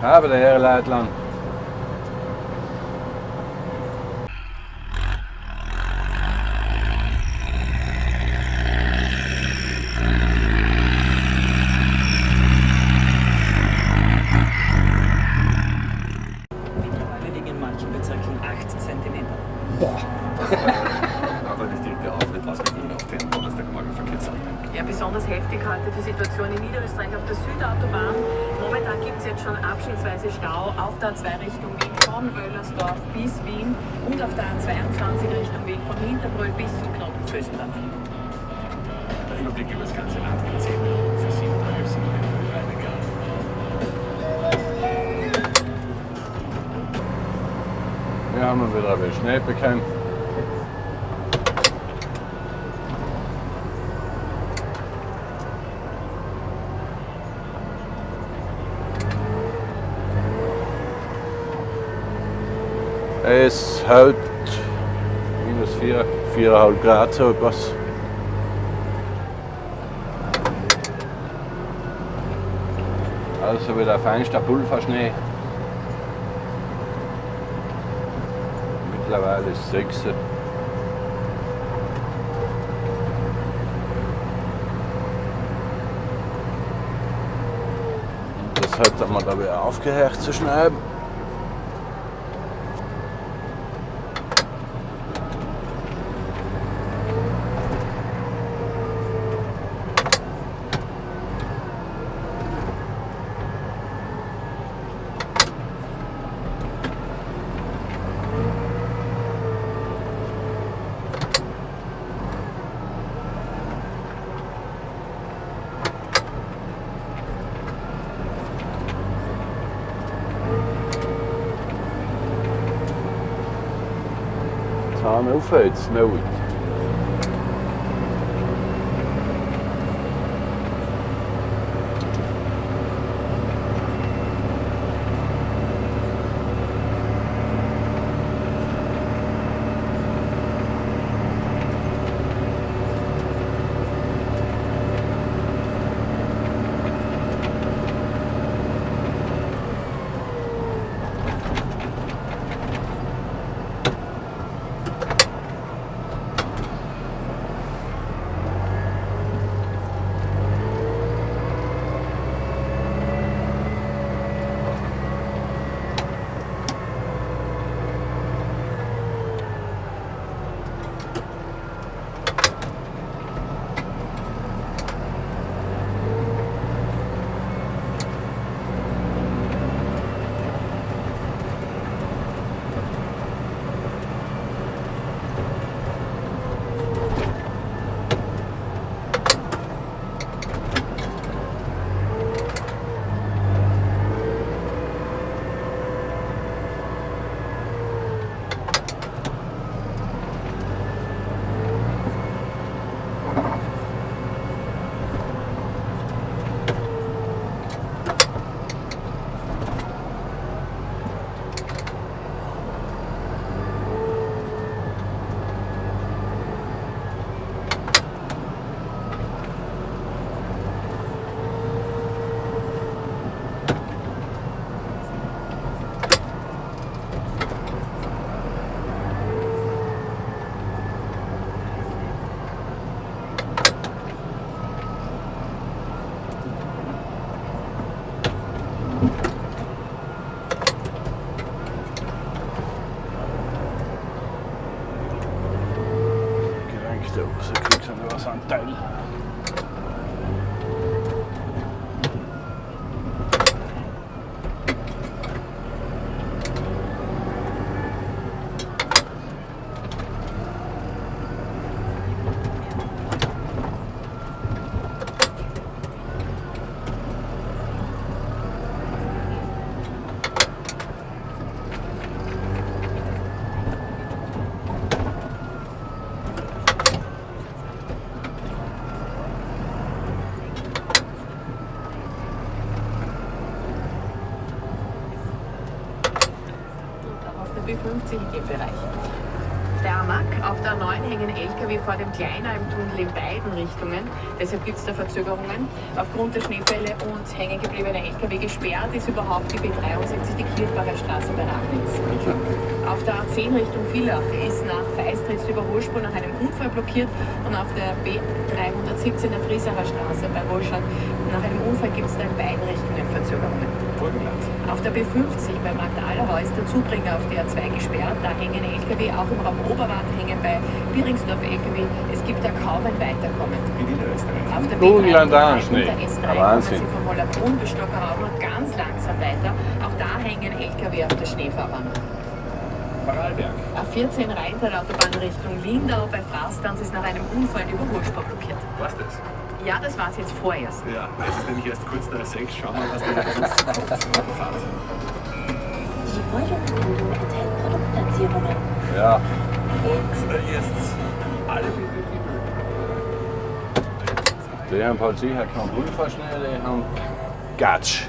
Haben der Herr Leitland. Jetzt schon abschnittsweise Stau auf der A2 Richtung Wien von Wöllersdorf bis Wien und auf der A22 Richtung Wien von Hinterbrüll bis zum Knoten. Der Überblick über das ganze Land mit 10 Minuten für 7,5 sind wir reine Gas. Wir haben ihn wieder erwischt. Nicht bekannt. Es hält minus 4, 4,5 Grad so etwas. Also wieder feinster Pulverschnee. Mittlerweile ist es 6. Das hat mal da wieder aufgehört zu schneiden. Zahn auf jetzt, nicht. Gelenkt LKW vor dem Kleiner im Tunnel in beiden Richtungen. Deshalb gibt es da Verzögerungen. Aufgrund der Schneefälle und hängen gebliebener LKW gesperrt ist überhaupt die B73, die Kirchbacher Straße bei Ragnitz. Auf der A10 Richtung Villach ist nach Feistritz die Überholspur nach einem Unfall blockiert und auf der B317 der Friesacher Straße bei Wohlstadt nach einem Unfall gibt es da in beiden Richtungen Verzögerungen. Burgenland. Auf der B50 bei Magdalerhau ist der Zubringer auf der A2 gesperrt. Da hängen LKW, auch im Raum Oberwart hängen bei Biringsdorf LKW. Es gibt da kaum ein Weiterkommen. In Niederösterreich. Auf der Burgenland B303 auch und Schnee. der S3 Ja, kommen Wahnsinn. sie vom Hollerbrunn bis Stockerau nur ganz langsam weiter. Auch da hängen LKW auf der Schneefahrbahn. Vorarlberg. A14 Rheintal-Autobahn Richtung Lindau bei Frastanz ist nach einem Unfall die Überholspur blockiert. Was das? Ja, das war es jetzt vorerst. Ja, es ist nämlich erst kurz nach sechs. Schauen wir mal, was da sonst kommt. Fahrt. Die folgende Sendung enthält Produktplatzierungen. Ja, Und äh, jetzt alle Bibel, die haben halt sicher keinen Pulverschnee, die haben Gatsch.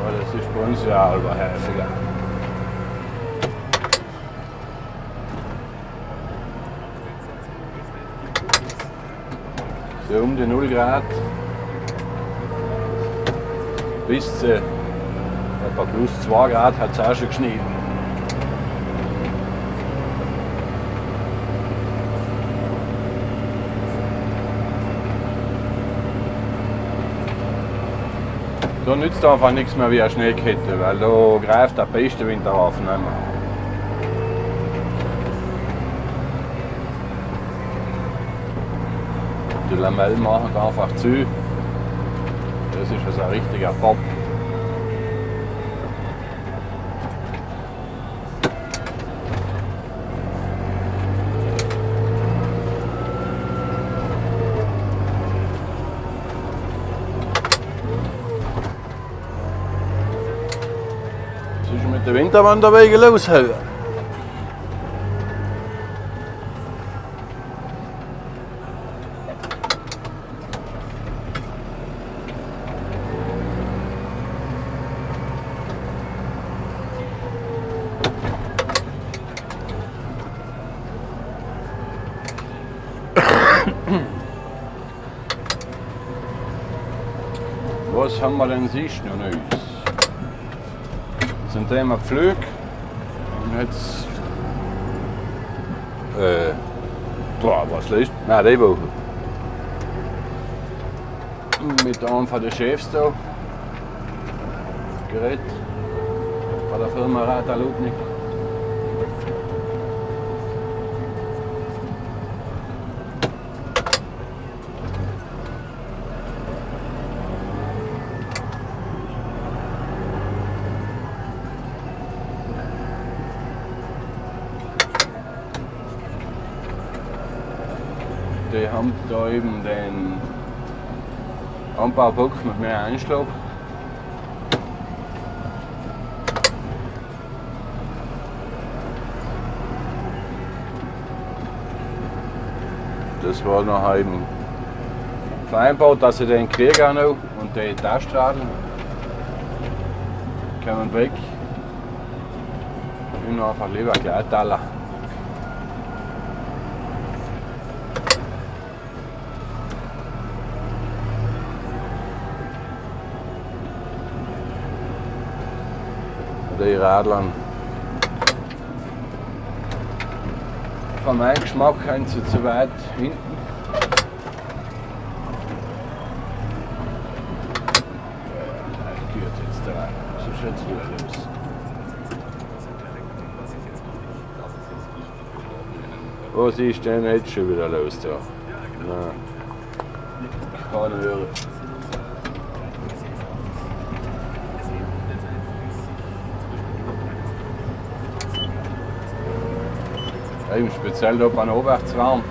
Aber das ist ja auch häufiger. So um die 0 Grad bis zu etwa plus 2 Grad hat es auch schon geschneit. Da nützt einfach nichts mehr wie eine Schneekette, weil da greift der beste Winterhafen mehr. Die Lamellen machen einfach zu. Das ist also ein richtiger Pop. Was ist mit den Winterwanderwegen los? heute? Was haben wir denn sonst noch Neues? Zum Thema. Und jetzt. Äh. Boah, was lässt? Nein, die Woche. Mit einem von den Chefs da. Geredet. Von der Firma Rata Ludwig. Die haben da eben den Anbaubock mit mehr Einschlag. Das war noch eben vereinbart, dass ich den kriege auch noch und die Taststradeln kommen weg. Ich will einfach lieber gleich die Radlern. Von meinem Geschmack sind sie zu weit hinten. Gut, jetzt da. So los. Was ist denn jetzt schon wieder los da? Nein. Keine hören. Eben speziell da beim Oberwärtsraum.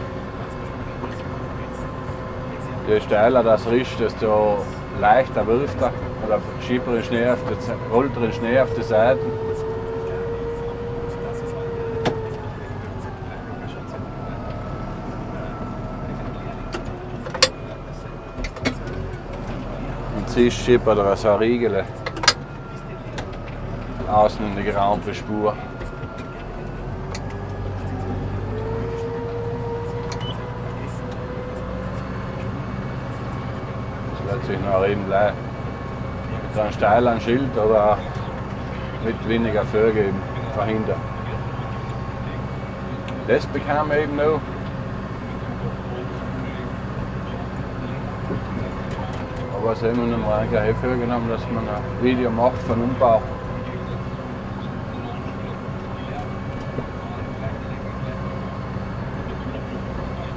Je steiler das ist, desto leichter wirft er. Oder schiebt er den Schnee auf die, rollt er den Schnee auf die Seiten. Assist-Chip oder so eine Riegel. Außen in der Rampenspur. Das sich noch eben gleich mit einem steilen Schild oder mit weniger Vögel eben verhindern. Das bekam eben noch. Aber es haben wir noch mal gleich vorgenommen, dass man ein Video macht von Umbau.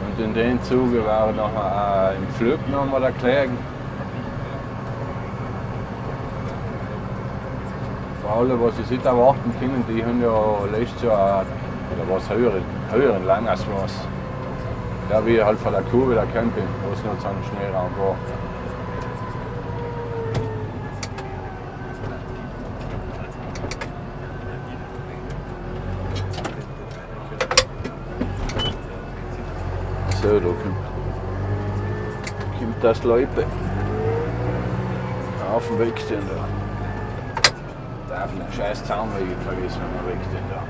Und in dem Zuge war noch äh, im Flug noch mal erklären. Vor allem, was sie sich erwarten können, die haben ja letztes Jahr oder was höheren, höheren Langausmaß. Da wie halt von der Kurve der Camping, wo es noch so ein Schneeraum war. So, da kommt, kommt das Leute auf dem Weg stehen da. Darf einen scheiß Zaunweg vergessen, wenn man wegstehen da.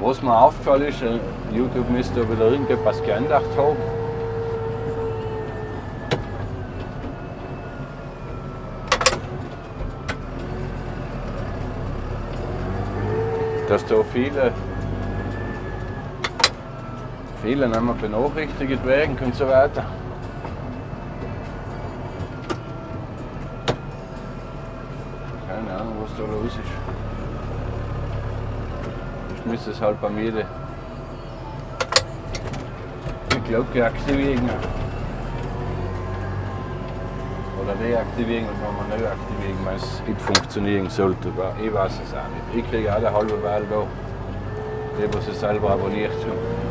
Was mir aufgefallen ist, äh, YouTube müsste wieder irgendetwas geändert haben. Dass da viele, viele mehr benachrichtigt werden und so weiter. Keine Ahnung, was da los ist. Ich müsste es halt bei mir de- die Glocke aktivieren. Oder deaktivieren und nochmal neu aktivieren, wenn es nicht funktionieren sollte. Aber ich weiß es auch nicht. Ich kriege alle halbe Wahl da, die, was sie selber abonniert haben.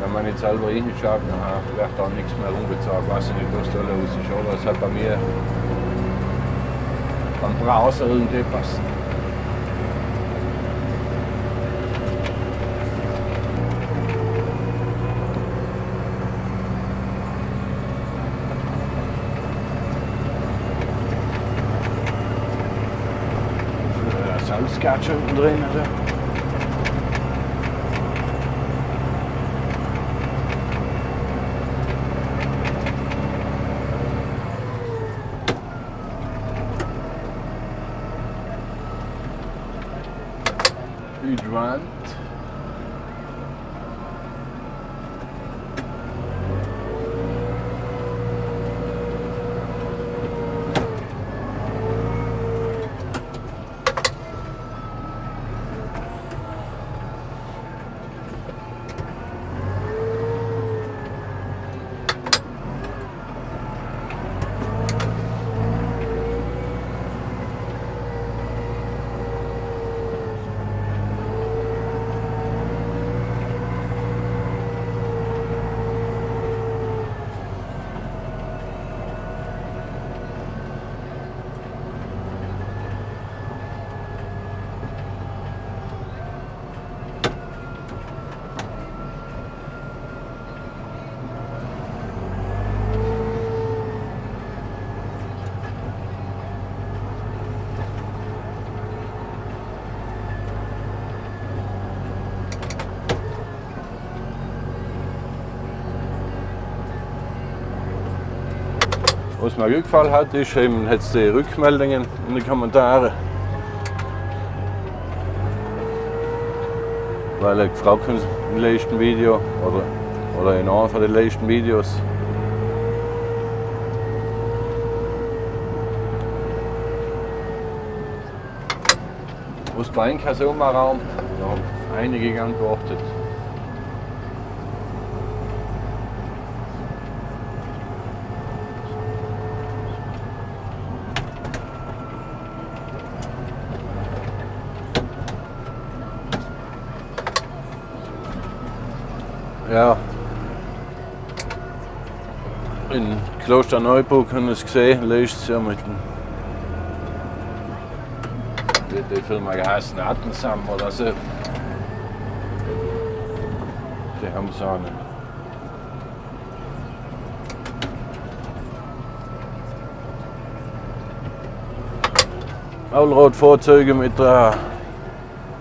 Wenn man nicht selber hinschaut, dann wird da nichts mehr umgezahlt. Weiß ich nicht, was da los ist. Oder es hat bei mir am Browser irgendetwas. kaartje erin en zo. Was mir gefallen hat, ist eben jetzt die Rückmeldungen in den Kommentaren. Weil ich gefragt habe im letzten Video oder, oder in einem von den letzten Videos. Was bei Ihnen so mal Raum? Da haben einige geantwortet. Ja. In Klosterneuburg haben wir es gesehen, letztes Jahr mit dem. Wie die Firma geheißen? Attensam oder so. Die haben so einen. Allradfahrzeuge mit äh,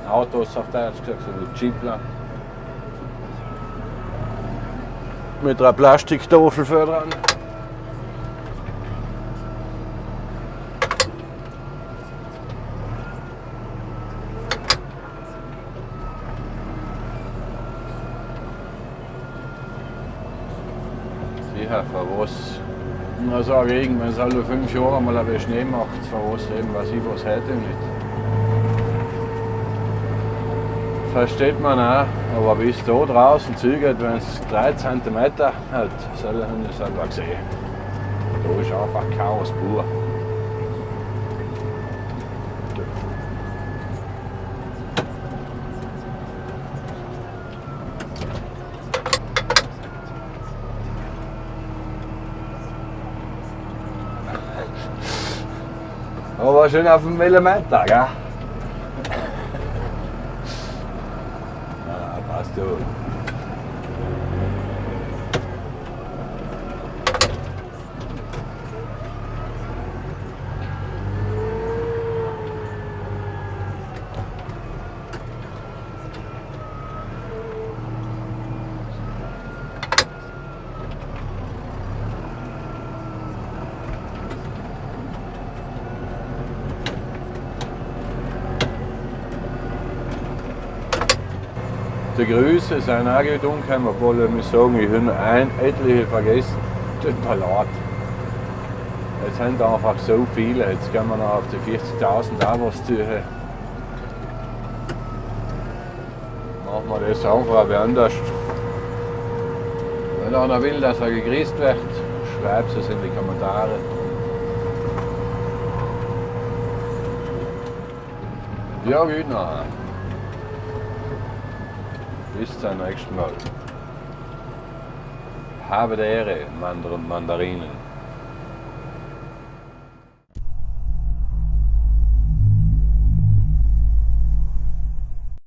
Autos auf Deutsch gesagt, so Jeepler. Mit einer Plastiktafel für dran. Sicher, für was? Na sage ich, wenn es alle fünf Jahre mal ein bisschen Schnee macht, für was eben, was ich was heute nicht. Versteht man auch, aber bis da draußen zugeht, wenn es 3 cm hat, soll ich selber gesehen. Da ist einfach Chaos pur. Aber schön auf dem Millimeter, gell? Ja, passt du. Die Grüße sind auch gut obwohl ich muss sagen, ich habe ein etliche vergessen. Mir leid. Jetzt sind einfach so viele, jetzt gehen wir noch auf die 40.000 Abos zu. Machen wir das einfach wie anders. Wenn einer will, dass er gegrüßt wird, schreibt es in die Kommentare. Ja, gut nachher. Bis zum nächsten Mal. Habe die Ehre, Mandarinen.